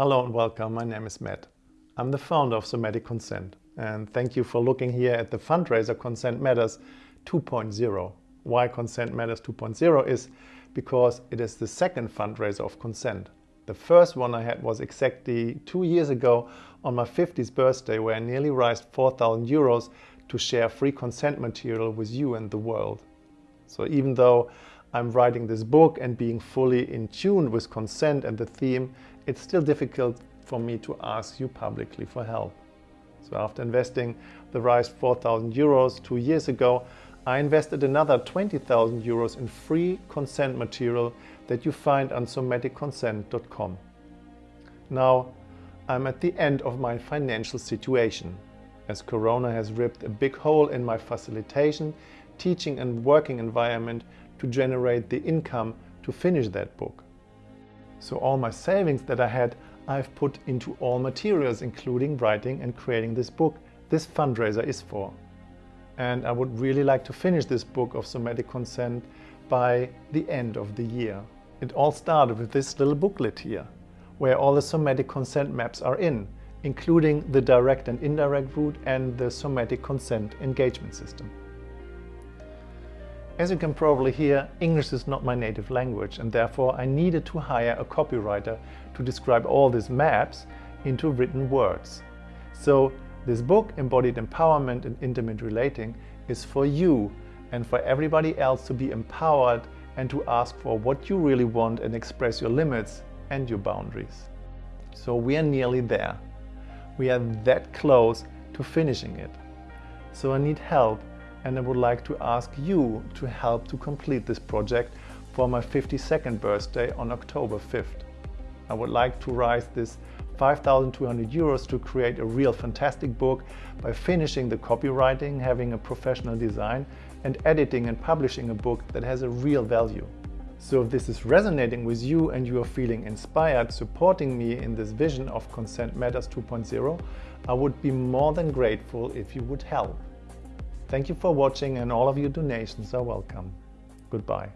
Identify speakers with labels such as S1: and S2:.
S1: Hello and welcome, my name is Matt. I'm the founder of Somatic Consent and thank you for looking here at the fundraiser Consent Matters 2.0. Why Consent Matters 2.0 is because it is the second fundraiser of consent. The first one I had was exactly two years ago on my 50th birthday where I nearly raised 4,000 euros to share free consent material with you and the world. So even though I'm writing this book and being fully in tune with consent and the theme, it's still difficult for me to ask you publicly for help. So after investing the raised 4,000 euros two years ago, I invested another 20,000 euros in free consent material that you find on somaticconsent.com. Now, I'm at the end of my financial situation, as Corona has ripped a big hole in my facilitation, teaching and working environment to generate the income to finish that book. So all my savings that I had, I've put into all materials, including writing and creating this book this fundraiser is for. And I would really like to finish this book of somatic consent by the end of the year. It all started with this little booklet here, where all the somatic consent maps are in, including the direct and indirect route and the somatic consent engagement system. As you can probably hear, English is not my native language and therefore I needed to hire a copywriter to describe all these maps into written words. So this book, Embodied Empowerment and Intimate Relating, is for you and for everybody else to be empowered and to ask for what you really want and express your limits and your boundaries. So we are nearly there. We are that close to finishing it. So I need help and I would like to ask you to help to complete this project for my 52nd birthday on October 5th. I would like to raise this 5,200 euros to create a real fantastic book by finishing the copywriting, having a professional design and editing and publishing a book that has a real value. So if this is resonating with you and you are feeling inspired supporting me in this vision of Consent Matters 2.0, I would be more than grateful if you would help. Thank you for watching and all of your donations are welcome. Goodbye.